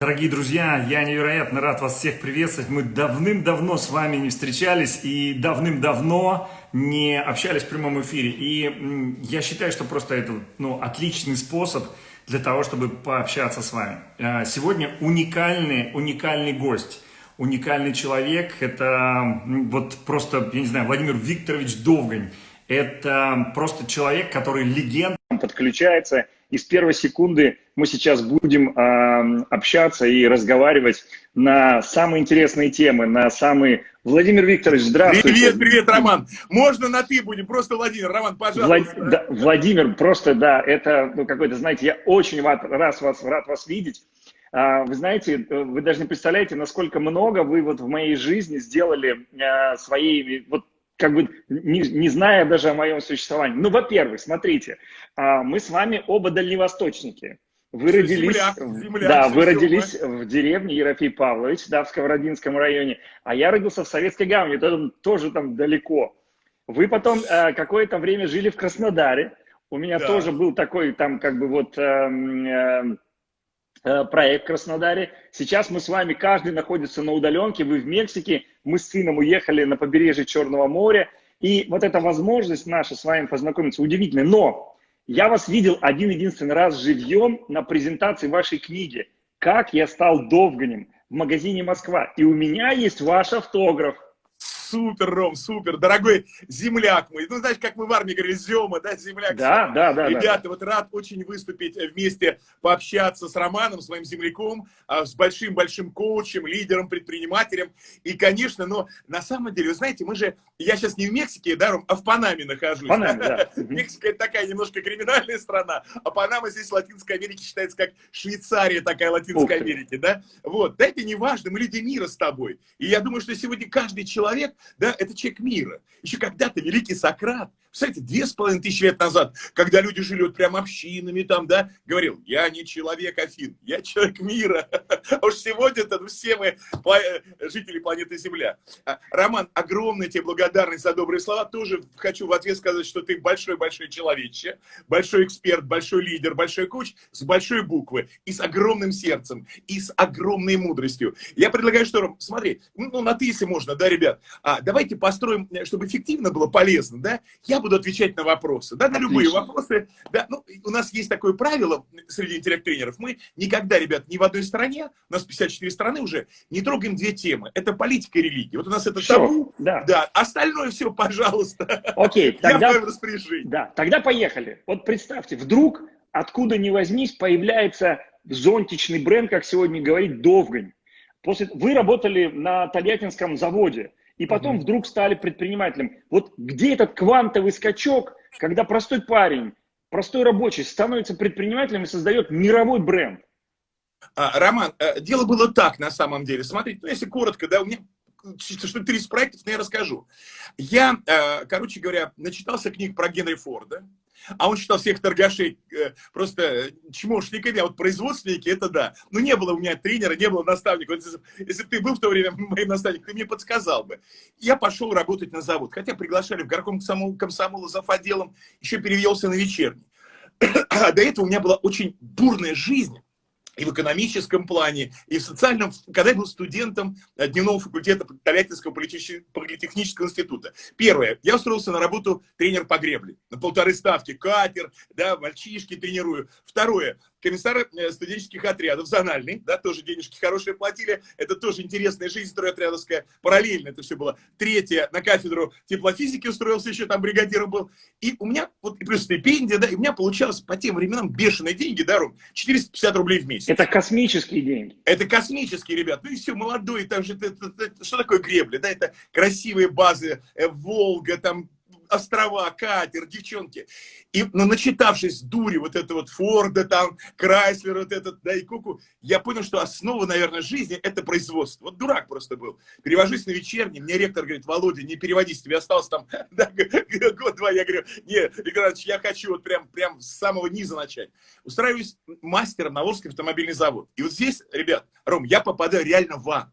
Дорогие друзья, я невероятно рад вас всех приветствовать. Мы давным-давно с вами не встречались и давным-давно не общались в прямом эфире. И я считаю, что просто это ну, отличный способ для того, чтобы пообщаться с вами. А, сегодня уникальный, уникальный гость, уникальный человек. Это вот просто, я не знаю, Владимир Викторович Довгань. Это просто человек, который легенда. Подключается и с первой секунды мы сейчас будем э, общаться и разговаривать на самые интересные темы, на самые... Владимир Викторович, здравствуйте. Привет, привет, Роман. Можно на «ты» будем, просто Владимир. Роман, пожалуйста. Влад... Да, Владимир, просто, да, это ну, какой-то, знаете, я очень рад, рад, вас, рад вас видеть. А, вы знаете, вы даже не представляете, насколько много вы вот в моей жизни сделали а, своей вот как бы не, не зная даже о моем существовании. Ну, во-первых, смотрите, а, мы с вами оба дальневосточники. Вы родились, земляк, земляк, да, вы родились в деревне Ерофей Павлович, да, в Сковородинском районе, а я родился в Советской Гавани, это тоже там далеко. Вы потом э, какое-то время жили в Краснодаре, у меня да. тоже был такой там как бы вот э, э, Э, проект в Краснодаре. Сейчас мы с вами, каждый находится на удаленке, вы в Мексике, мы с сыном уехали на побережье Черного моря. И вот эта возможность наша с вами познакомиться удивительная. Но я вас видел один-единственный раз живьем на презентации вашей книги «Как я стал Довганем» в магазине «Москва». И у меня есть ваш автограф. Супер, Ром, супер. Дорогой земляк мой. Ну, знаешь, как мы в армии говорили, Зема, да, земляк. Да, да, да. Ребята, да. вот рад очень выступить вместе, пообщаться с Романом, своим земляком, а, с большим-большим коучем, лидером, предпринимателем. И, конечно, но на самом деле, вы знаете, мы же, я сейчас не в Мексике, да, Ром, а в Панаме нахожусь. Панаме, да. Мексика это такая немножко криминальная страна, а Панама здесь в Латинской Америке считается как Швейцария такая Латинской Америки, да. Вот, да, это не важно, мы люди мира с тобой. И я думаю, что сегодня каждый человек да, это человек мира. Еще когда-то великий Сократ, кстати, две с половиной тысячи лет назад, когда люди жили вот прям общинами там, да, говорил, я не человек Афин, я человек мира. А уж сегодня-то все мы жители планеты Земля. А, Роман, огромная тебе благодарность за добрые слова. Тоже хочу в ответ сказать, что ты большой-большой человече, большой эксперт, большой лидер, большой коуч с большой буквы и с огромным сердцем, и с огромной мудростью. Я предлагаю, что, смотри, ну, на ты, если можно, да, ребят, а, давайте построим, чтобы эффективно было, полезно, да, я буду отвечать на вопросы, да, на любые вопросы. Да, ну, у нас есть такое правило среди интеллект-тренеров. Мы никогда, ребят, ни в одной стране, у нас 54 страны уже, не трогаем две темы. Это политика и религия. Вот у нас это все, табу. Да. да. Остальное все, пожалуйста. Окей, тогда, Я в распоряжении. Да, тогда поехали. Вот представьте, вдруг, откуда ни возьмись, появляется зонтичный бренд, как сегодня говорит, Довгань. После... Вы работали на Тольяттинском заводе и потом угу. вдруг стали предпринимателем. Вот где этот квантовый скачок, когда простой парень, простой рабочий становится предпринимателем и создает мировой бренд? А, Роман, э, дело было так на самом деле. Смотрите, ну, если коротко, да, у меня что 30 проектов, но я расскажу. Я, э, короче говоря, начитался книг про Генри Форда, а он считал всех торгашей э, просто чмошниками, а вот производственники, это да. Но не было у меня тренера, не было наставника. Вот если, если ты был в то время моим наставником, ты мне подсказал бы. Я пошел работать на завод, хотя приглашали в горком комсомол, комсомола за отделом, еще перевелся на вечерний. А до этого у меня была очень бурная жизнь и в экономическом плане, и в социальном, когда я был студентом дневного факультета Тольяттинского политехнического института. Первое, я устроился на работу тренер по гребле, на полторы ставки, катер, да, мальчишки тренирую. Второе, комиссар э, студенческих отрядов, зональный, да, тоже денежки хорошие платили, это тоже интересная жизнь стройотрядовская, параллельно это все было. Третье, на кафедру теплофизики устроился, еще там бригадиром был, и у меня, вот, и плюс стипендия, да, и у меня получалось по тем временам бешеные деньги, да, Ром, 450 рублей в месяц. Это космические деньги. Это космические, ребят, ну и все, молодой, там же, это, это, это, что такое гребля, да, это красивые базы, э, Волга, там, острова, катер, девчонки. И, но начитавшись дури вот это вот Форда, там, Крайслер, вот этот, да, и Куку, я понял, что основа, наверное, жизни – это производство. Вот дурак просто был. Перевожусь на вечерний, мне ректор говорит, Володя, не переводись, тебе осталось там да, год-два. Я говорю, нет, Виктор я хочу вот прям, прям с самого низа начать. Устраиваюсь мастером на Волжский автомобильный завод. И вот здесь, ребят, Ром, я попадаю реально в ад.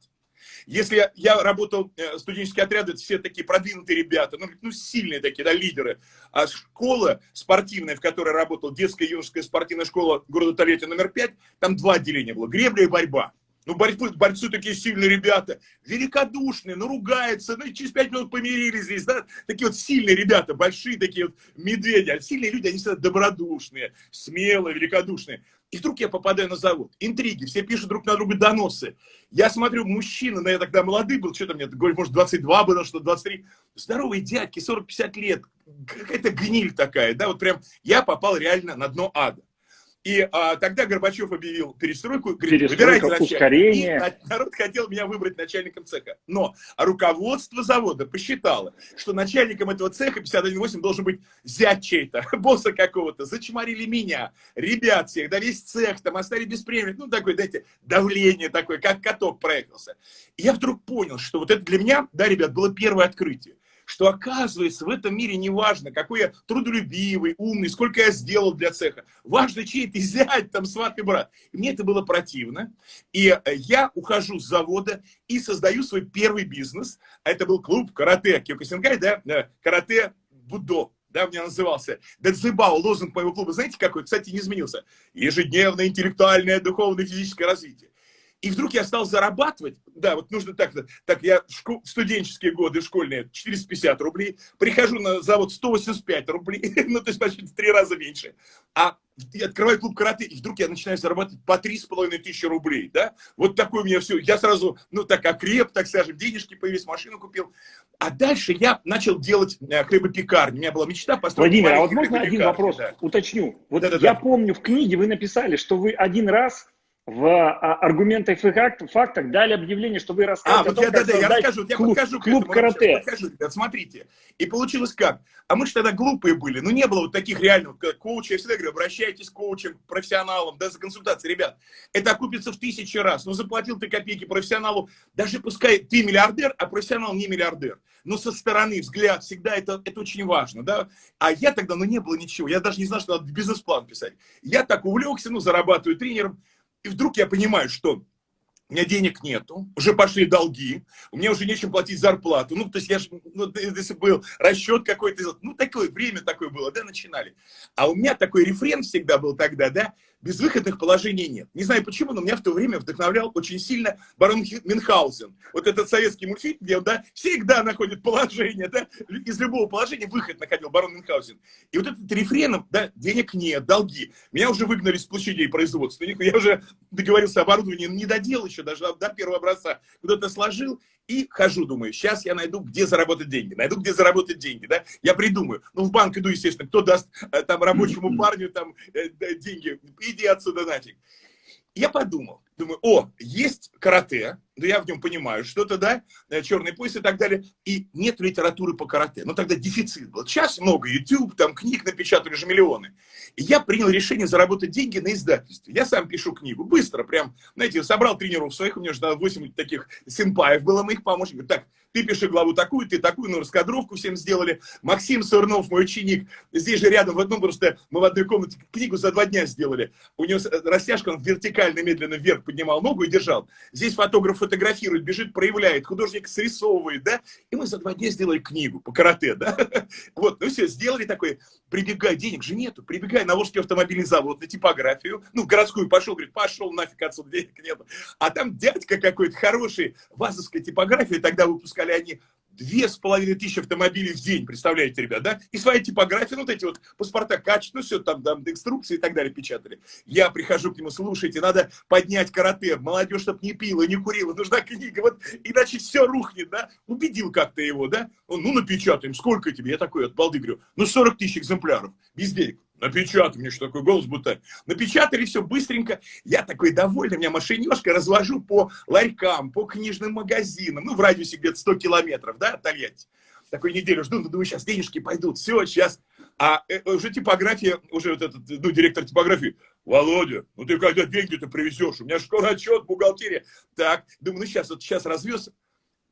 Если я, я работал, э, студенческие отряды, это все такие продвинутые ребята, ну, ну, сильные такие, да, лидеры. А школа спортивная, в которой работал, детская юношеская спортивная школа города Тольятти номер 5, там два отделения было, гребля и борьба. Ну, борьбы, борцы такие сильные ребята, великодушные, ну, ругаются, ну, и через пять минут помирились здесь, да, такие вот сильные ребята, большие такие вот медведи, а сильные люди, они всегда добродушные, смелые, великодушные. И вдруг я попадаю на завод. Интриги, все пишут друг на друга доносы. Я смотрю, мужчина, но я тогда молодый был, что-то мне, может, 22 было, что 23. Здоровые дядьки, 40-50 лет. Какая-то гниль такая, да, вот прям я попал реально на дно ада. И а, тогда Горбачев объявил перестройку, говорит, выбирайте начальника. И народ хотел меня выбрать начальником цеха. Но руководство завода посчитало, что начальником этого цеха 51.8 должен быть зять чей-то, босса какого-то. Зачморили меня, ребят всех, да весь цех, там оставили без премии. Ну, такое, знаете, давление такое, как каток проехался. И я вдруг понял, что вот это для меня, да, ребят, было первое открытие что оказывается в этом мире не важно, какой я трудолюбивый, умный, сколько я сделал для цеха. Важно, чей ты зять, там, сват и брат. Мне это было противно. И э, я ухожу с завода и создаю свой первый бизнес. Это был клуб карате Киокосинкай, да, э, карате Будо да, у меня назывался. Дадзебао, лозунг моего клуба, знаете какой? Кстати, не изменился. Ежедневное интеллектуальное, духовное, физическое развитие. И вдруг я стал зарабатывать, да, вот нужно так, так я шко, студенческие годы школьные 450 рублей, прихожу на завод 185 рублей, ну, то есть почти в три раза меньше, а я открываю клуб карате, и вдруг я начинаю зарабатывать по три с половиной тысячи рублей, да, вот такое у меня все, я сразу, ну, так окреп, так скажем, денежки появились, машину купил, а дальше я начал делать э, хлебопекарню, у меня была мечта построить Владимир, а вот можно один вопрос да. уточню? Вот да, да, я да. помню, в книге вы написали, что вы один раз в а, аргументах и фактах дали объявление, что вы расскажете а, вот я, да, да, я расскажу, я клуб, покажу клуб карате. Покажу, ребят, смотрите. И получилось как? А мы же тогда глупые были, ну не было вот таких реальных коучей. Я всегда говорю, обращайтесь к коучам, профессионалам, да, за консультацией. Ребят, это окупится в тысячи раз. Ну заплатил ты копейки профессионалу, даже пускай ты миллиардер, а профессионал не миллиардер. Но со стороны взгляд всегда это, это очень важно, да. А я тогда, ну не было ничего, я даже не знал, что надо бизнес-план писать. Я так увлекся, ну зарабатываю тренером, и вдруг я понимаю, что у меня денег нету, уже пошли долги, у меня уже нечем платить зарплату. Ну, то есть я же, ну, если был расчет какой-то, ну, такое время такое было, да, начинали. А у меня такой рефрен всегда был тогда, да, безвыходных положений нет. Не знаю почему, но меня в то время вдохновлял очень сильно барон Мюнхгаузен. Вот этот советский мультфильм, где он да, всегда находит положение, да, из любого положения выход находил барон Мюнхгаузен. И вот этот рефреном, да, денег нет, долги. Меня уже выгнали с площадей производства. Я уже договорился оборудование, не доделал еще даже до первого образца. Куда-то сложил, и хожу, думаю, сейчас я найду, где заработать деньги. Найду, где заработать деньги, да? Я придумаю. Ну, в банк иду, естественно, кто даст э, там рабочему парню там э, деньги? Иди отсюда нафиг. Я подумал, думаю, о, есть карате, да я в нем понимаю что-то, да, э, черный пояс и так далее, и нет литературы по карате. Но тогда дефицит был. Сейчас много YouTube, там книг напечатали же миллионы. И я принял решение заработать деньги на издательстве. Я сам пишу книгу, быстро, прям, знаете, собрал тренеров своих, у меня же 8 таких симпаев было моих помощников. Так, ты пиши главу такую, ты такую, ну, раскадровку всем сделали. Максим Сурнов, мой ученик, здесь же рядом, в одном просто, мы в одной комнате книгу за два дня сделали. У него растяжка, он вертикально, медленно вверх поднимал ногу и держал. Здесь фотограф фотографирует, бежит, проявляет, художник срисовывает, да, и мы за два дня сделали книгу по карате, да. Вот, ну все, сделали такой, прибегай, денег же нету, прибегай на Волжский автомобильный завод, на типографию, ну, в городскую пошел, говорит, пошел нафиг отсюда, денег нету. А там дядька какой-то хороший, вазовская типография, тогда выпускали выпускали они две с половиной тысячи автомобилей в день, представляете, ребят, да? И свои типографии, вот эти вот паспорта качества, ну, все там, там, инструкции и так далее печатали. Я прихожу к нему, слушайте, надо поднять карате, молодежь, чтобы не пила, не курила, нужна книга, вот, иначе все рухнет, да? Убедил как-то его, да? Он, ну, напечатаем, сколько тебе? Я такой от балды говорю, ну, 40 тысяч экземпляров, без денег. Напечатай мне, что такое голос будто. Напечатали все быстренько. Я такой довольный, у меня машинешка, развожу по ларькам, по книжным магазинам, ну, в радиусе где-то 100 километров, да, от Тольятти. Такой неделю жду, думаю, сейчас денежки пойдут, все, сейчас. А э, уже типография, уже вот этот, ну, директор типографии, Володя, ну ты когда деньги-то привезешь? У меня школа отчет, бухгалтерия. Так, думаю, ну сейчас, вот сейчас развез,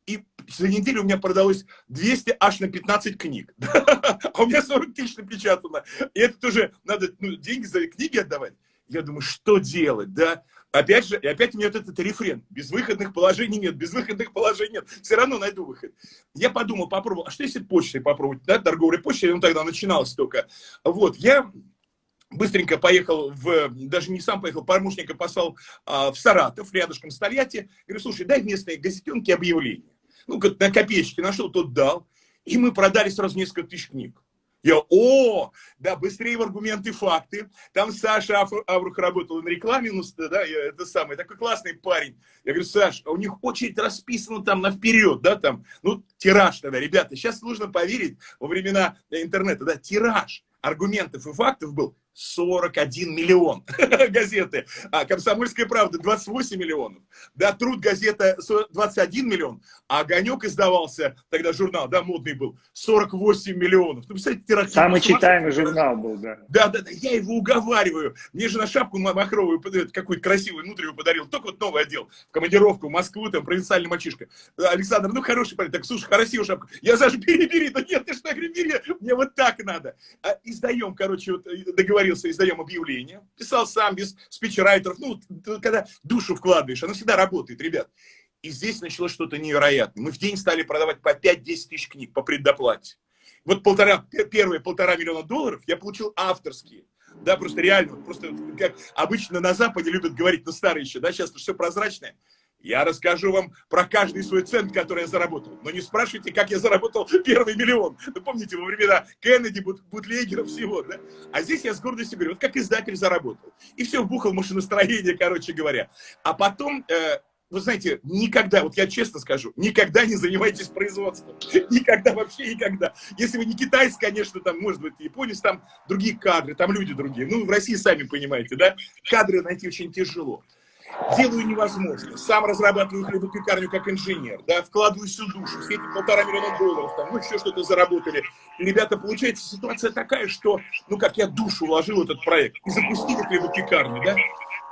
и за неделю у меня продалось 200 аж на 15 книг. а у меня 40 тысяч напечатано. И это тоже надо ну, деньги за книги отдавать. Я думаю, что делать, да? Опять же, и опять у меня вот этот рефрен. Безвыходных положений нет, безвыходных положений нет. Все равно найду выход. Я подумал, попробовал, а что если почтой попробовать, да, торговля почтой, он тогда начиналась только. Вот, я быстренько поехал в, даже не сам поехал, помощника послал а, в Саратов, рядышком с Тольятти. Говорю, слушай, дай местные газетенки объявление. Ну, как на копеечке нашел, тот дал. И мы продали сразу несколько тысяч книг. Я, о, да, быстрее в аргументы факты. Там Саша Аврух работал на рекламе, ну, да, это самый, такой классный парень. Я говорю, Саша, а у них очередь расписана там на вперед, да, там, ну, тираж тогда, ребята, сейчас нужно поверить во времена интернета, да, тираж аргументов и фактов был 41 миллион газеты, а «Комсомольская правда» 28 миллионов, да, «Труд» газета 21 миллион, а «Огонек» издавался, тогда журнал, да, модный был, 48 миллионов. Ну, представляете, тираж. Самый читаемый журнал был, да. Да, да, да, я его уговариваю. Мне же на шапку махровую какую-то красивую внутреннюю подарил, только вот новый отдел, в командировку в Москву, там, провинциальный мальчишка. Александр, ну, хороший парень, так, слушай, красивая шапка. Я, Саша, бери, бери, да нет, ты что, бери, мне вот так надо. А, издаем, короче, вот, договорились договорился, издаем объявление, писал сам, без спичрайтеров, ну, когда душу вкладываешь, оно всегда работает, ребят. И здесь началось что-то невероятное. Мы в день стали продавать по 5-10 тысяч книг по предоплате. Вот полтора, первые полтора миллиона долларов я получил авторские. Да, просто реально, просто как обычно на Западе любят говорить, ну старые еще, да, сейчас все прозрачное. Я расскажу вам про каждый свой цент, который я заработал. Но не спрашивайте, как я заработал первый миллион. Ну, помните, во времена Кеннеди, Бутлегера, всего, да? А здесь я с гордостью говорю, вот как издатель заработал. И все, вбухал машиностроение, короче говоря. А потом, э, вы знаете, никогда, вот я честно скажу, никогда не занимайтесь производством. Никогда, вообще никогда. Если вы не китайцы, конечно, там, может быть, японец, там другие кадры, там люди другие. Ну, в России, сами понимаете, да? Кадры найти очень тяжело делаю невозможно. Сам разрабатываю хлебопекарню как инженер, да, вкладываю всю душу, все эти полтора миллиона долларов, там, ну, еще что-то заработали. Ребята, получается ситуация такая, что, ну, как я душу вложил в этот проект, и запустили хлебопекарню, да,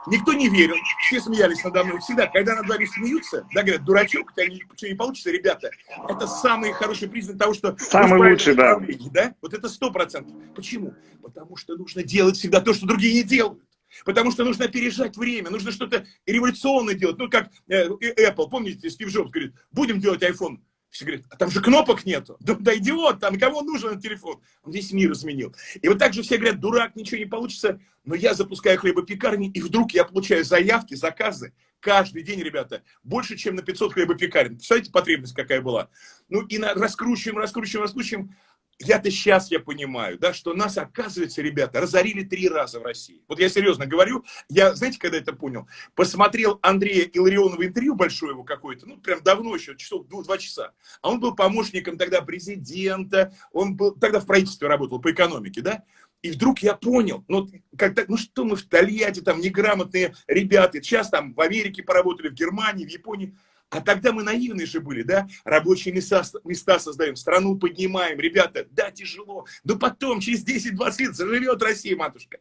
Никто не верил, все смеялись надо мной. Всегда, когда над вами смеются, да, говорят, дурачок, у тебя ничего не получится, ребята, это самый хороший признак того, что... Самый лучший, да. да. Вот это сто процентов. Почему? Потому что нужно делать всегда то, что другие не делают. Потому что нужно опережать время, нужно что-то революционное делать. Ну, как э, Apple, помните, Стив Джобс говорит, будем делать iPhone. Все говорят, а там же кнопок нету. Да, да идиот, там кому нужен этот телефон? Он весь мир изменил. И вот так же все говорят, дурак, ничего не получится. Но я запускаю хлебопекарни, и вдруг я получаю заявки, заказы. Каждый день, ребята, больше, чем на 500 хлебопекарен. Представляете, потребность какая была? Ну и на, раскручиваем, раскручиваем, раскручиваем я-то сейчас я понимаю, да, что нас, оказывается, ребята, разорили три раза в России. Вот я серьезно говорю, я, знаете, когда это понял? Посмотрел Андрея Илларионова интервью большое его какое-то, ну, прям давно еще, часов два часа. А он был помощником тогда президента, он был, тогда в правительстве работал по экономике, да? И вдруг я понял, ну, когда, ну что мы в Тольятти, там, неграмотные ребята, сейчас там в Америке поработали, в Германии, в Японии, а тогда мы наивные же были, да? Рабочие места, места создаем, страну поднимаем. Ребята, да, тяжело. Но потом, через 10-20 лет, заживет Россия, матушка.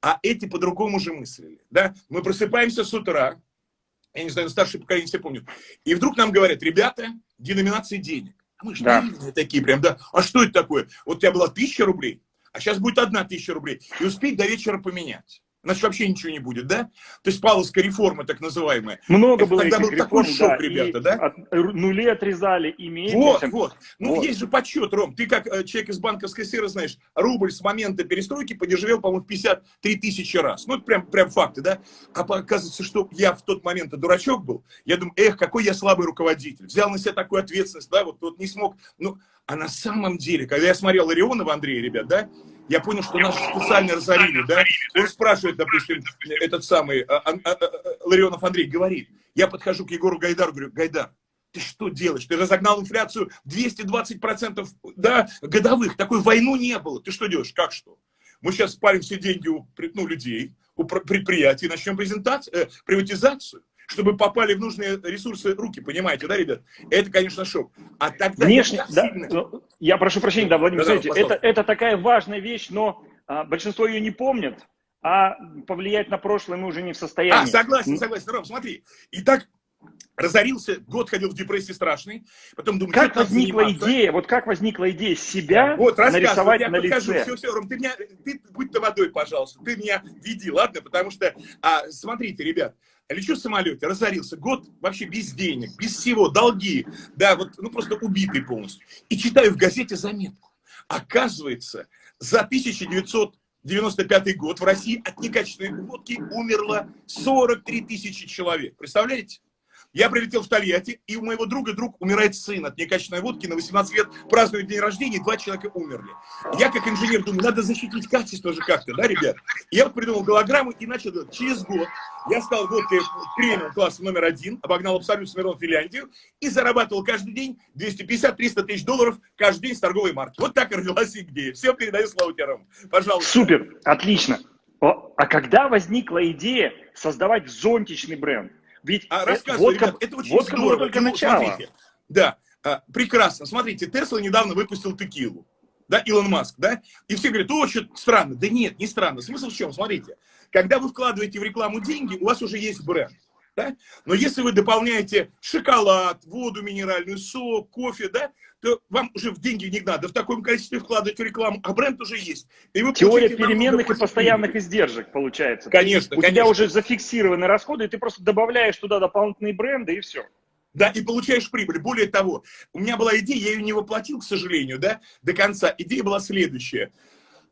А эти по-другому же мыслили, да? Мы просыпаемся с утра, я не знаю, старшее поколение все помнят, и вдруг нам говорят, ребята, деноминации денег. А мы же да. такие прям, да? А что это такое? Вот у тебя была тысяча рублей, а сейчас будет одна тысяча рублей. И успеть до вечера поменять значит вообще ничего не будет, да? То есть Павловская реформа, так называемая. Много было Тогда был реформ, такой шок, да, ребята, да? От, нули отрезали, и меньше. Вот, вот. Ну, вот. есть же подсчет, Ром. Ты как э, человек из банковской сферы знаешь, рубль с момента перестройки подешевел, по-моему, 53 тысячи раз. Ну, это прям, прям факты, да? А оказывается, что я в тот момент дурачок был. Я думаю, эх, какой я слабый руководитель. Взял на себя такую ответственность, да, вот, вот не смог. Ну, а на самом деле, когда я смотрел Ларионова Андрея, ребят, да, я понял, что нас специально разорили, да. Он спрашивает, допустим, этот самый а, а, а, Ларионов Андрей, говорит, я подхожу к Егору Гайдару, говорю, Гайдар, ты что делаешь? Ты разогнал инфляцию 220% да, годовых. Такой войну не было. Ты что делаешь? Как что? Мы сейчас спалим все деньги у ну, людей, у предприятий, начнем презентацию, э, приватизацию чтобы попали в нужные ресурсы руки, понимаете, да, ребят? Это, конечно, шок. А тогда Внешне, да, сильно... Ну, я прошу прощения, да, Владимир, да, смотрите, да, это, это такая важная вещь, но а, большинство ее не помнит, а повлиять на прошлое мы уже не в состоянии. А, согласен, согласен, Ром, смотри. Итак, разорился, год ходил в депрессии страшный, потом думаю, как возникла идея, вот как возникла идея себя вот, нарисовать я на подхожу, лице? Все, все, Ром, ты меня, ты будь-то водой, пожалуйста, ты меня веди, ладно, потому что, а, смотрите, ребят, лечу в самолете, разорился, год вообще без денег, без всего, долги, да, вот, ну просто убитый полностью. И читаю в газете заметку. Оказывается, за 1995 год в России от некачественной водки умерло 43 тысячи человек. Представляете? Я прилетел в Тольятти, и у моего друга друг умирает сын от некачественной водки, на 18 лет празднует день рождения, и два человека умерли. Я как инженер думаю, надо защитить качество же как-то, да, ребят? И я придумал голограмму и начал делать. Через год я стал водкой премиум класса номер один, обогнал абсолютно Смирнов Финляндию и зарабатывал каждый день 250-300 тысяч долларов каждый день с торговой марки. Вот так и родилась идея. Все, передаю слово тебе, Ром. Пожалуйста. Супер, отлично. А когда возникла идея создавать зонтичный бренд? Ведь а, рассказывай, водка, ребят, это очень водка здорово. Только ну, начало. Смотрите, да, а, прекрасно. Смотрите, Тесла недавно выпустил текилу. Да, Илон Маск, да? И все говорят, о, что странно. Да нет, не странно. Смысл в чем? Смотрите, когда вы вкладываете в рекламу деньги, у вас уже есть бренд. Да? Но если вы дополняете шоколад, воду минеральную, сок, кофе, да, то вам уже в деньги не надо в таком количестве вкладывать в рекламу, а бренд уже есть. И вы Теория переменных и постоянных издержек получается. Конечно, У конечно. тебя уже зафиксированы расходы, и ты просто добавляешь туда дополнительные бренды, и все. Да, и получаешь прибыль. Более того, у меня была идея, я ее не воплотил, к сожалению, да, до конца. Идея была следующая.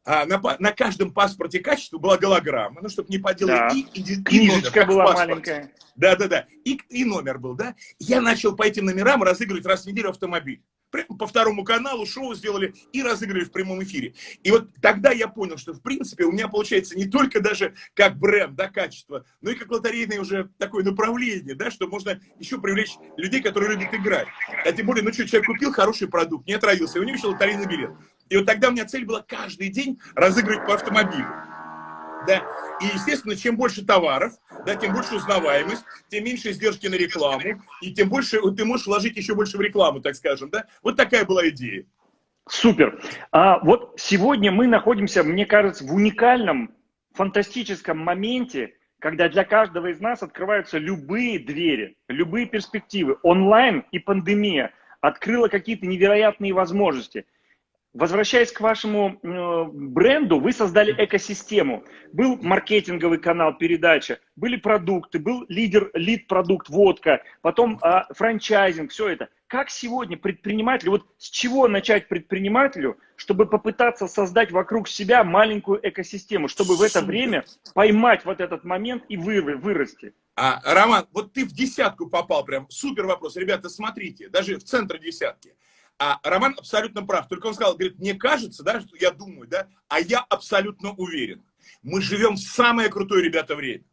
А, на, на каждом паспорте качества была голограмма, ну, чтобы не поделать да. и, и, и Книжечка номер, была маленькая. Да, да, да. И, и номер был, да. Я начал по этим номерам разыгрывать раз в неделю автомобиль по второму каналу шоу сделали и разыграли в прямом эфире. И вот тогда я понял, что в принципе у меня получается не только даже как бренд, да, качество, но и как лотерейное уже такое направление, да, что можно еще привлечь людей, которые любят играть. А тем более, ну что, человек купил хороший продукт, не отравился, и у него еще лотерейный билет. И вот тогда у меня цель была каждый день разыгрывать по автомобилю. Да? И, естественно, чем больше товаров, да, тем больше узнаваемость, тем меньше издержки на рекламу, и тем больше ты можешь вложить еще больше в рекламу, так скажем. Да? Вот такая была идея. Супер. А вот сегодня мы находимся, мне кажется, в уникальном, фантастическом моменте, когда для каждого из нас открываются любые двери, любые перспективы. Онлайн и пандемия открыла какие-то невероятные возможности – Возвращаясь к вашему э, бренду, вы создали экосистему. Был маркетинговый канал, передача, были продукты, был лидер, лид-продукт, водка, потом э, франчайзинг, все это. Как сегодня предпринимателю, вот с чего начать предпринимателю, чтобы попытаться создать вокруг себя маленькую экосистему, чтобы в это время поймать вот этот момент и вы, вырасти? А, Роман, вот ты в десятку попал прям, супер вопрос. Ребята, смотрите, даже в центр десятки. А Роман абсолютно прав. Только он сказал, говорит, мне кажется, да, что я думаю, да, а я абсолютно уверен. Мы живем в самое крутое, ребята, время.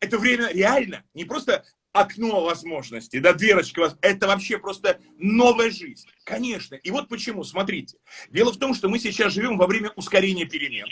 Это время реально, не просто окно возможностей, да, дверочка, это вообще просто новая жизнь. Конечно. И вот почему, смотрите. Дело в том, что мы сейчас живем во время ускорения перемен.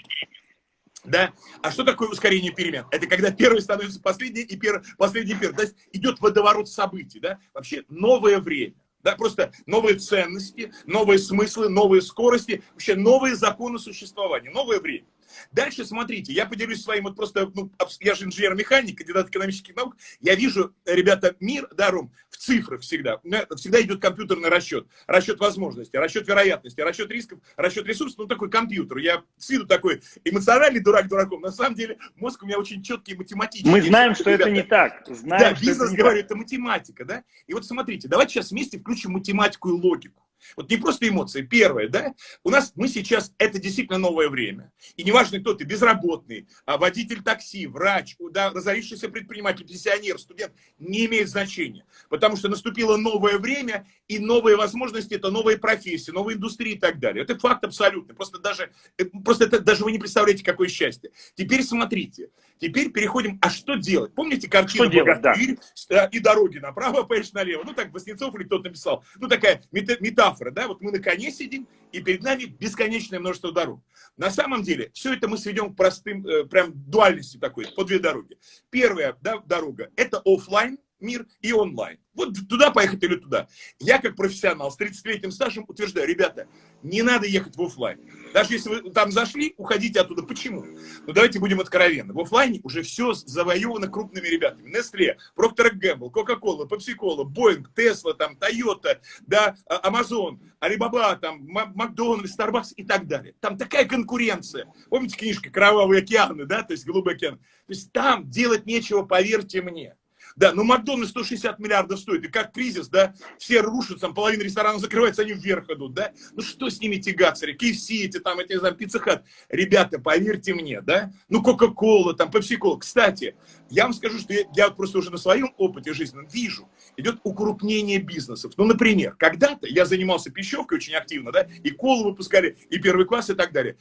Да? А что такое ускорение перемен? Это когда первый становится последний и пер... последний первый. То есть идет водоворот событий. Да? Вообще новое время. Да, просто новые ценности, новые смыслы, новые скорости, вообще новые законы существования, новое время. Дальше смотрите, я поделюсь своим, вот просто, ну, я же инженер-механик, кандидат экономических наук, я вижу, ребята, мир, да, Ром, в цифрах всегда. Всегда идет компьютерный расчет, расчет возможностей, расчет вероятности, расчет рисков, расчет ресурсов, ну, такой компьютер. Я с виду такой эмоциональный дурак дураком, на самом деле мозг у меня очень четкий математический. Мы знаем, что ребята. это не так. Знаем, да, бизнес, говорю, это математика, да. И вот смотрите, давайте сейчас вместе включим математику и логику. Вот не просто эмоции. Первое, да, у нас, мы сейчас, это действительно новое время. И неважно, кто ты, безработный, а водитель такси, врач, да, разорившийся предприниматель, пенсионер, студент, не имеет значения. Потому что наступило новое время, и новые возможности, это новые профессии, новые индустрии и так далее. Это факт абсолютный. Просто даже, э, просто это, даже вы не представляете, какое счастье. Теперь смотрите. Теперь переходим, а что делать? Помните картину делать, да. и дороги направо, поешь налево? Ну, так Воснецов или кто-то написал. Ну, такая метафора, да? Вот мы на коне сидим, и перед нами бесконечное множество дорог. На самом деле, все это мы сведем к простым, э, прям дуальности такой, по две дороги. Первая да, дорога – это офлайн, мир и онлайн. Вот туда поехать или туда. Я как профессионал с 30-летним стажем утверждаю, ребята, не надо ехать в офлайн. Даже если вы там зашли, уходите оттуда. Почему? Ну давайте будем откровенны. В офлайне уже все завоевано крупными ребятами. Nestle, Procter Gamble, Coca-Cola, Pepsi-Cola, Boeing, Tesla, там, Toyota, да, а, Amazon, Alibaba, там, Макдональдс, Starbucks и так далее. Там такая конкуренция. Помните книжка «Кровавые океаны», да, то есть «Голубой океан». То есть там делать нечего, поверьте мне. Да, но Макдональдс 160 миллиардов стоит. И как кризис, да, все рушатся, половина ресторанов закрывается, они вверх идут, да. Ну что с ними тягаться? KFC эти там, эти, не знаю, Pizza Hut. Ребята, поверьте мне, да. Ну, Coca-Cola, там, Pepsi-Cola. Кстати, я вам скажу, что я, я просто уже на своем опыте жизненном вижу, идет укрупнение бизнесов. Ну, например, когда-то я занимался пищевкой очень активно, да, и колу выпускали, и первый класс, и так далее.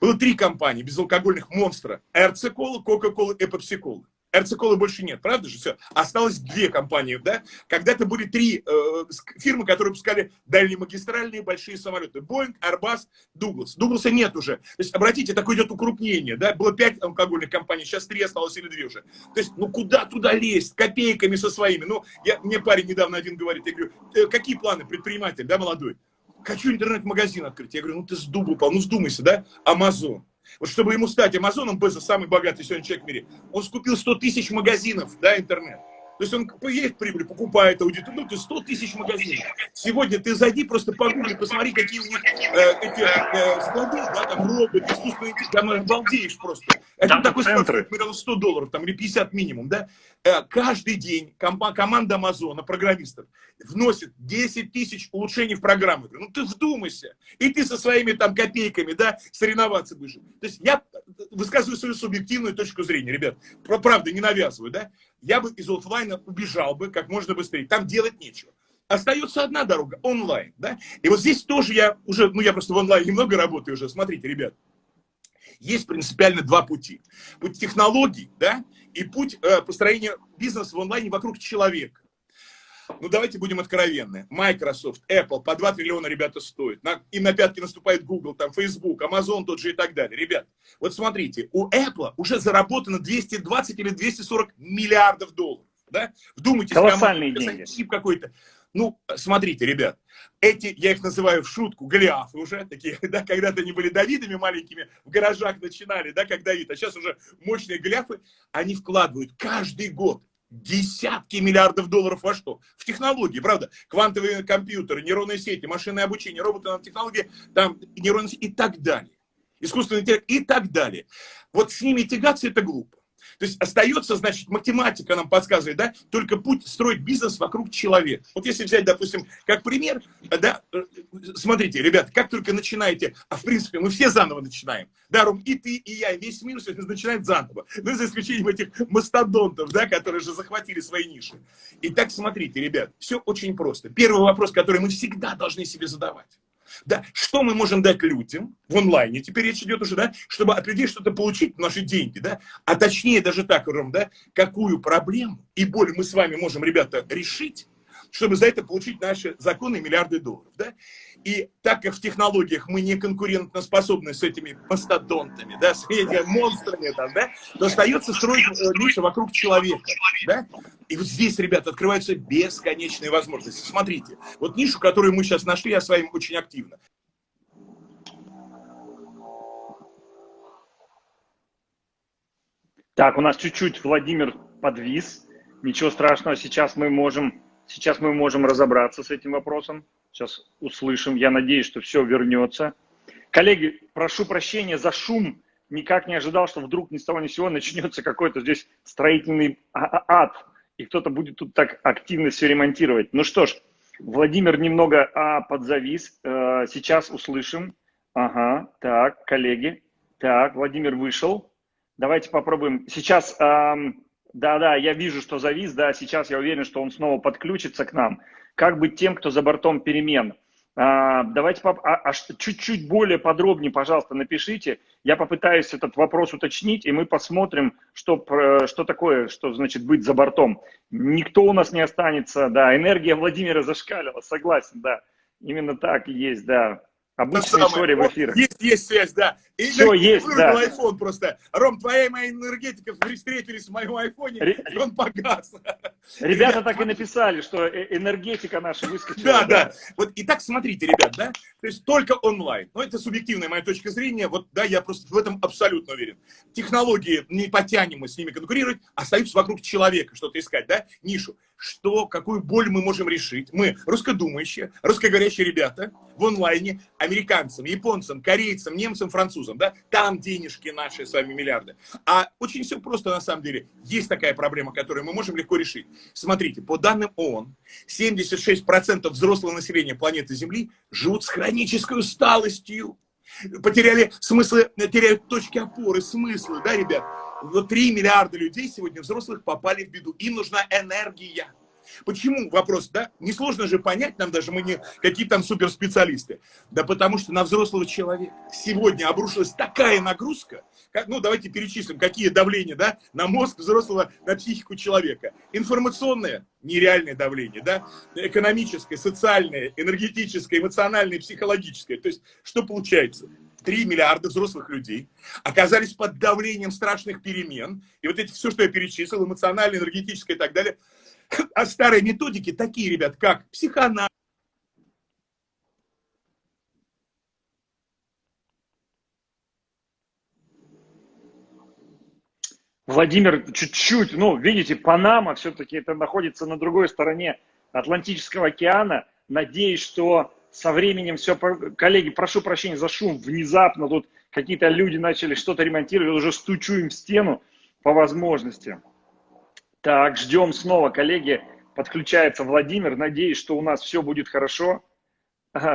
Было три компании безалкогольных монстра. Cola, Coca-Cola и Pepsi-Cola. РЦ-колы больше нет, правда же? Все. Осталось две компании, да? Когда-то были три э, фирмы, которые выпускали дальнемагистральные большие самолеты. Боинг, Airbus, Дуглас. Дугласа нет уже. То есть, обратите, такое идет укрупнение, да? Было пять алкогольных компаний, сейчас три осталось или две уже. То есть, ну куда туда лезть? Копейками со своими. Ну, я, мне парень недавно один говорит, я говорю, «Э, какие планы предприниматель, да, молодой? Хочу интернет-магазин открыть. Я говорю, ну ты с упал, ну сдумайся, да? Амазон. Вот чтобы ему стать Амазоном, Безос, самый богатый сегодня человек в мире, он скупил 100 тысяч магазинов, да, интернет. То есть он есть прибыль, покупает аудиторию, ну, ты 100 тысяч магазинов. Сегодня ты зайди, просто погугли, посмотри, какие у них э, эти э, склады, да, там роботы, искусственный интеллект, там обалдеешь просто. Это такой склад, примерно 100 долларов, там, или 50 минимум, да. Э, каждый день команда Амазона, программистов, вносит 10 тысяч улучшений в программу. Ну, ты вдумайся. И ты со своими там копейками, да, соревноваться будешь. То есть я высказываю свою субъективную точку зрения, ребят. Правда, не навязываю, да я бы из офлайна убежал бы как можно быстрее. Там делать нечего. Остается одна дорога, онлайн. Да? И вот здесь тоже я уже, ну я просто в онлайне немного работаю уже. Смотрите, ребят, есть принципиально два пути. Путь технологий, да, и путь э, построения бизнеса в онлайне вокруг человека. Ну, давайте будем откровенны. Microsoft, Apple, по 2 триллиона ребята стоят. На, им на пятки наступает Google, там, Facebook, Amazon тот же и так далее. Ребят, вот смотрите, у Apple уже заработано 220 или 240 миллиардов долларов. Да? Вдумайтесь, Колоссальные деньги. какой-то. Ну, смотрите, ребят, эти, я их называю в шутку, голиафы уже, такие, да, когда-то они были Давидами маленькими, в гаражах начинали, да, как Давид, а сейчас уже мощные голиафы, они вкладывают каждый год десятки миллиардов долларов во что? В технологии, правда? Квантовые компьютеры, нейронные сети, машинное обучение, роботы, технологии, там нейронные сети и так далее. Искусственный интеллект и так далее. Вот с ними тягаться это глупо. То есть остается, значит, математика нам подсказывает, да, только путь строить бизнес вокруг человека. Вот если взять, допустим, как пример, да, э, смотрите, ребята, как только начинаете, а в принципе мы все заново начинаем, да, Ром, и ты, и я, и весь мир сейчас начинает заново, ну, за исключением этих мастодонтов, да, которые же захватили свои ниши. Итак, смотрите, ребят, все очень просто. Первый вопрос, который мы всегда должны себе задавать. Да, что мы можем дать людям в онлайне? Теперь речь идет уже, да, чтобы от людей что-то получить, наши деньги, да, а точнее даже так, Ром, да, какую проблему и боль мы с вами можем, ребята, решить, чтобы за это получить наши законы миллиарды долларов. Да? И так как в технологиях мы не конкурентоспособны с этими мастодонтами, да, с этими монстрами, там, да, то остается строить э, нишу вокруг человека. Да? И вот здесь, ребята, открываются бесконечные возможности. Смотрите, вот нишу, которую мы сейчас нашли, я с вами очень активно. Так, у нас чуть-чуть Владимир подвис. Ничего страшного, сейчас мы можем Сейчас мы можем разобраться с этим вопросом. Сейчас услышим. Я надеюсь, что все вернется. Коллеги, прошу прощения за шум. Никак не ожидал, что вдруг ни с того ни с сего начнется какой-то здесь строительный а, а, ад. И кто-то будет тут так активно все ремонтировать. Ну что ж, Владимир немного а, подзавис. А, сейчас услышим. Ага, так, коллеги. Так, Владимир вышел. Давайте попробуем. Сейчас а, да-да, я вижу, что завис, да, сейчас я уверен, что он снова подключится к нам. Как быть тем, кто за бортом перемен? А, давайте поп... а, а, чуть-чуть более подробнее, пожалуйста, напишите. Я попытаюсь этот вопрос уточнить, и мы посмотрим, что, что такое, что значит быть за бортом. Никто у нас не останется, да, энергия Владимира зашкалила, согласен, да. Именно так и есть, да. Обычная история в эфире. Есть, есть связь, да. И Все есть, да. iPhone просто. Ром, твоя и моя энергетика встретились в моем айфоне, Ре... и он погас. Ребята так и написали, что э, энергетика наша выскочила. Да, да. Вот, и так смотрите, ребят, да, то есть только онлайн. Ну, это субъективная моя точка зрения, вот, да, я просто в этом абсолютно уверен. Технологии, не потянем мы с ними конкурировать, остаются вокруг человека, что-то искать, да, нишу что, какую боль мы можем решить. Мы, русскодумающие, русскоговорящие ребята, в онлайне, американцам, японцам, корейцам, немцам, французам, да, там денежки наши с вами миллиарды. А очень все просто на самом деле. Есть такая проблема, которую мы можем легко решить. Смотрите, по данным ООН, 76% взрослого населения планеты Земли живут с хронической усталостью потеряли смыслы, теряют точки опоры, смыслы, да, ребят? Вот 3 миллиарда людей сегодня взрослых попали в беду. Им нужна энергия. Почему? Вопрос, да? Несложно же понять, нам даже мы не какие там суперспециалисты. Да потому что на взрослого человека сегодня обрушилась такая нагрузка, как, ну давайте перечислим, какие давления, да, на мозг взрослого, на психику человека. Информационное, нереальное давление, да, экономическое, социальное, энергетическое, эмоциональное, психологическое. То есть, что получается? 3 миллиарда взрослых людей оказались под давлением страшных перемен. И вот эти все, что я перечислил, эмоциональное, энергетическое и так далее – а старые методики такие, ребят, как психоанализ, Владимир, чуть-чуть, ну, видите, Панама все-таки это находится на другой стороне Атлантического океана. Надеюсь, что со временем все... Коллеги, прошу прощения за шум, внезапно тут какие-то люди начали что-то ремонтировать, уже стучу им в стену по возможности. Так, ждем снова, коллеги. Подключается Владимир. Надеюсь, что у нас все будет хорошо.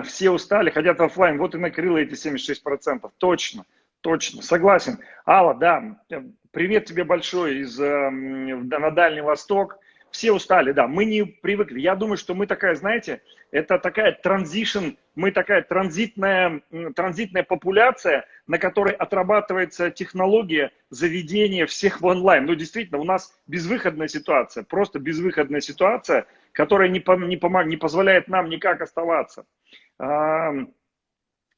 Все устали, хотят офлайн. Вот и накрыло эти 76%. Точно, точно, согласен. Алла, да, привет тебе большой из, э, на Дальний Восток. Все устали, да, мы не привыкли. Я думаю, что мы такая, знаете, это такая транзишн, мы такая транзитная, транзитная популяция, на которой отрабатывается технология заведения всех в онлайн. Ну, действительно, у нас безвыходная ситуация, просто безвыходная ситуация, которая не, не, помог, не позволяет нам никак оставаться. А,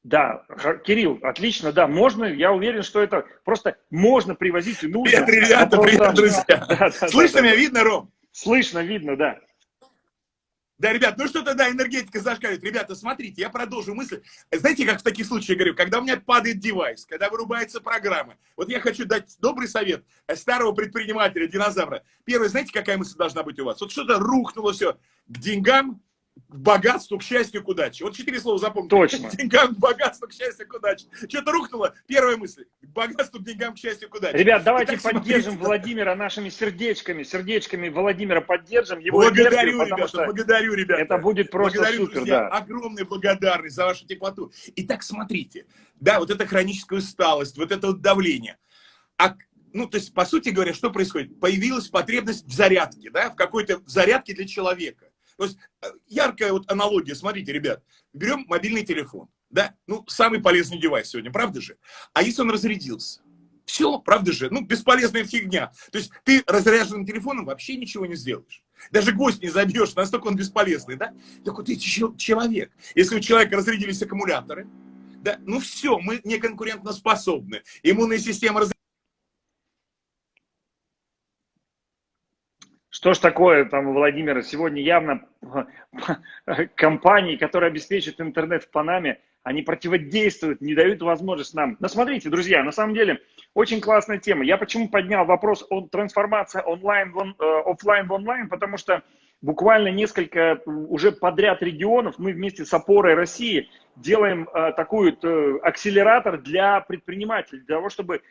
да, Кирилл, отлично, да, можно, я уверен, что это просто можно привозить и нужно. Привет, ребята, привет, друзья. Да, да, Слышно да, меня, видно, Ром? Слышно, видно, да. Да, ребят, ну что тогда энергетика зашкаливает? Ребята, смотрите, я продолжу мысль. Знаете, как в таких случаях говорю, когда у меня падает девайс, когда вырубается программа. Вот я хочу дать добрый совет старого предпринимателя, динозавра. Первое, знаете, какая мысль должна быть у вас? Вот что-то рухнуло все к деньгам, к богатству, к счастью, к удаче. Вот четыре слова запомните. Точно. К деньгам, к богатству, к счастью, к удаче. Что-то рухнуло. Первая мысль. К богатству, к деньгам, к счастью, к удаче. Ребят, давайте поддержим смотрите. Владимира нашими сердечками. Сердечками Владимира поддержим. Его благодарю, энергию, ребята, благодарю, ребята. Это будет просто благодарю, супер, друзья, да. Огромная благодарность за вашу теплоту. Итак, смотрите. Да, вот эта хроническая усталость, вот это вот давление. А ну, то есть, по сути говоря, что происходит? Появилась потребность в зарядке, да, в какой-то зарядке для человека. То есть э, яркая вот аналогия, смотрите, ребят, берем мобильный телефон, да, ну, самый полезный девайс сегодня, правда же? А если он разрядился? Все, правда же? Ну, бесполезная фигня. То есть ты разряженным телефоном вообще ничего не сделаешь. Даже гость не забьешь, настолько он бесполезный, да? Так вот ты человек. Если у человека разрядились аккумуляторы, да, ну все, мы не конкурентоспособны. Иммунная система разрядилась Что ж такое там у Владимира? Сегодня явно компании, которые обеспечивают интернет в Панаме, они противодействуют, не дают возможность нам. Но смотрите, друзья, на самом деле очень классная тема. Я почему поднял вопрос о трансформации онлайн в он, э, офлайн в онлайн, потому что буквально несколько уже подряд регионов мы вместе с опорой России делаем э, такой э, акселератор для предпринимателей, для того, чтобы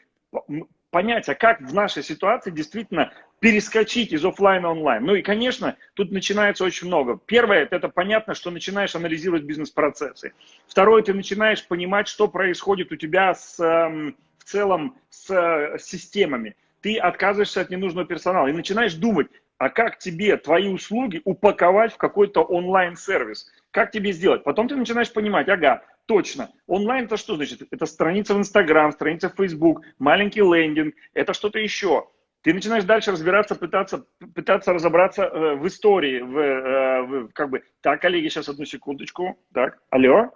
понять, а как в нашей ситуации действительно перескочить из офлайна онлайн. Ну и, конечно, тут начинается очень много. Первое, это понятно, что начинаешь анализировать бизнес-процессы. Второе, ты начинаешь понимать, что происходит у тебя с, эм, в целом с э, системами. Ты отказываешься от ненужного персонала и начинаешь думать, а как тебе твои услуги упаковать в какой-то онлайн-сервис? Как тебе сделать? Потом ты начинаешь понимать, ага, точно. Онлайн это что значит? Это страница в Инстаграм, страница в Фейсбук, маленький лендинг, это что-то еще. Ты начинаешь дальше разбираться, пытаться, пытаться разобраться э, в истории, в, э, в, как бы, так, коллеги, сейчас одну секундочку, так, алло,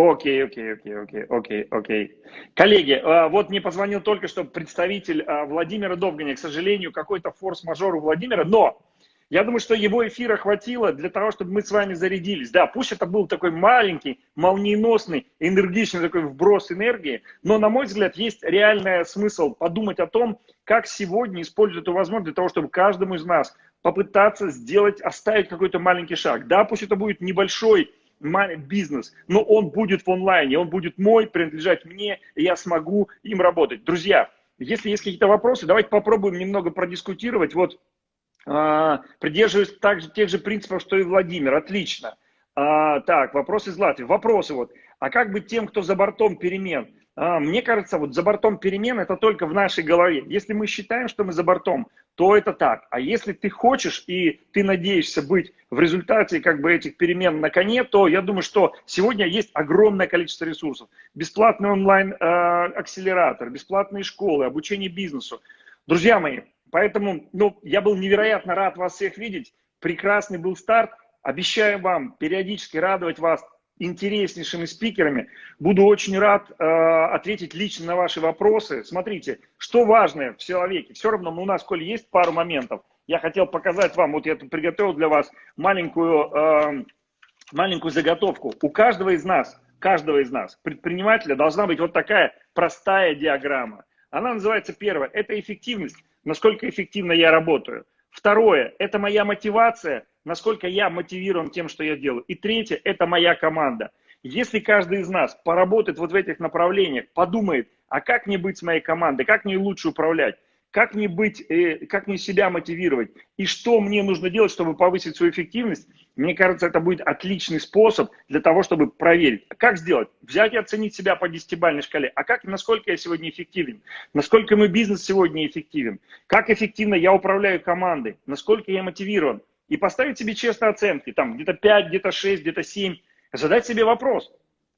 Окей, окей, окей, окей, окей, окей. Коллеги, а, вот мне позвонил только что представитель а, Владимира Довганя. К сожалению, какой-то форс-мажор у Владимира, но я думаю, что его эфира хватило для того, чтобы мы с вами зарядились. Да, пусть это был такой маленький, молниеносный, энергичный такой вброс энергии, но, на мой взгляд, есть реальный смысл подумать о том, как сегодня использовать эту возможность для того, чтобы каждому из нас попытаться сделать, оставить какой-то маленький шаг. Да, пусть это будет небольшой бизнес, но он будет в онлайне, он будет мой, принадлежать мне, и я смогу им работать. Друзья, если есть какие-то вопросы, давайте попробуем немного продискутировать. Вот а, придерживаюсь также тех же принципов, что и Владимир. Отлично. А, так, вопрос из Латвии. Вопросы вот. А как быть тем, кто за бортом перемен? А, мне кажется, вот за бортом перемен это только в нашей голове. Если мы считаем, что мы за бортом, то это так. А если ты хочешь и ты надеешься быть в результате как бы этих перемен на коне, то я думаю, что сегодня есть огромное количество ресурсов. Бесплатный онлайн-акселератор, э, бесплатные школы, обучение бизнесу. Друзья мои, поэтому ну, я был невероятно рад вас всех видеть. Прекрасный был старт. Обещаю вам периодически радовать вас интереснейшими спикерами. Буду очень рад э, ответить лично на ваши вопросы. Смотрите, что важное в человеке. Все равно у нас, коль есть пару моментов, я хотел показать вам, вот я приготовил для вас маленькую, э, маленькую заготовку. У каждого из нас, каждого из нас, предпринимателя, должна быть вот такая простая диаграмма. Она называется первое, это эффективность, насколько эффективно я работаю. Второе, это моя мотивация, насколько я мотивирован тем, что я делаю. И третье, это моя команда. Если каждый из нас поработает вот в этих направлениях, подумает, а как мне быть с моей командой, как мне лучше управлять, как мне быть, э, как мне себя мотивировать и что мне нужно делать, чтобы повысить свою эффективность, мне кажется, это будет отличный способ для того, чтобы проверить. Как сделать? Взять и оценить себя по десятибалльной шкале. А как, насколько я сегодня эффективен? Насколько мой бизнес сегодня эффективен? Как эффективно я управляю командой? Насколько я мотивирован? и поставить себе честные оценки, там где-то 5, где-то 6, где-то 7, задать себе вопрос,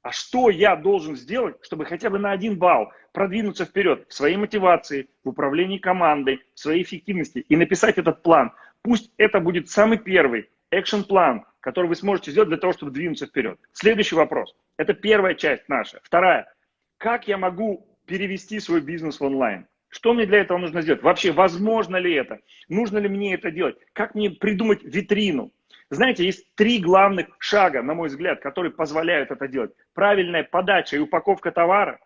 а что я должен сделать, чтобы хотя бы на один балл продвинуться вперед в своей мотивации, в управлении командой, в своей эффективности и написать этот план. Пусть это будет самый первый экшен-план, который вы сможете сделать для того, чтобы двинуться вперед. Следующий вопрос. Это первая часть наша. Вторая. Как я могу перевести свой бизнес в онлайн? Что мне для этого нужно сделать? Вообще, возможно ли это? Нужно ли мне это делать? Как мне придумать витрину? Знаете, есть три главных шага, на мой взгляд, которые позволяют это делать. Правильная подача и упаковка товара,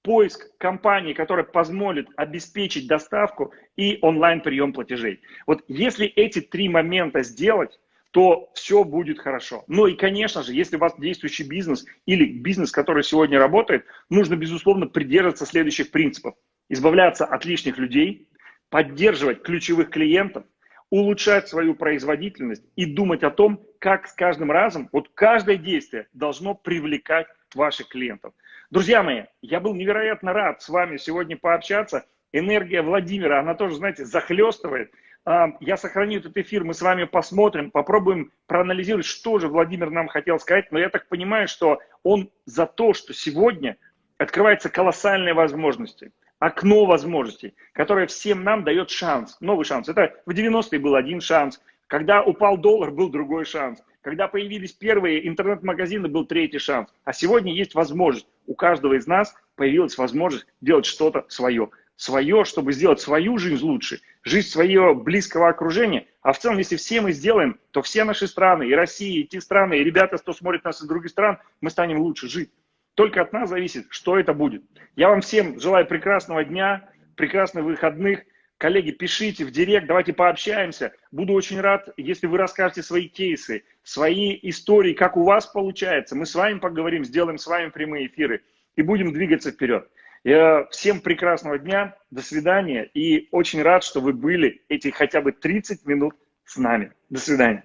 поиск компании, которая позволит обеспечить доставку и онлайн-прием платежей. Вот если эти три момента сделать, то все будет хорошо. Ну и, конечно же, если у вас действующий бизнес или бизнес, который сегодня работает, нужно, безусловно, придерживаться следующих принципов избавляться от лишних людей, поддерживать ключевых клиентов, улучшать свою производительность и думать о том, как с каждым разом, вот каждое действие должно привлекать ваших клиентов. Друзья мои, я был невероятно рад с вами сегодня пообщаться. Энергия Владимира, она тоже, знаете, захлестывает. А, я сохраню этот эфир, мы с вами посмотрим, попробуем проанализировать, что же Владимир нам хотел сказать. Но я так понимаю, что он за то, что сегодня открываются колоссальные возможности – окно возможностей, которое всем нам дает шанс, новый шанс. Это в 90-е был один шанс, когда упал доллар, был другой шанс. Когда появились первые интернет-магазины, был третий шанс. А сегодня есть возможность. У каждого из нас появилась возможность делать что-то свое. Свое, чтобы сделать свою жизнь лучше, жизнь своего близкого окружения. А в целом, если все мы сделаем, то все наши страны, и Россия, и те страны, и ребята, кто смотрит нас из других стран, мы станем лучше жить. Только от нас зависит, что это будет. Я вам всем желаю прекрасного дня, прекрасных выходных. Коллеги, пишите в директ, давайте пообщаемся. Буду очень рад, если вы расскажете свои кейсы, свои истории, как у вас получается. Мы с вами поговорим, сделаем с вами прямые эфиры и будем двигаться вперед. Всем прекрасного дня, до свидания и очень рад, что вы были эти хотя бы 30 минут с нами. До свидания.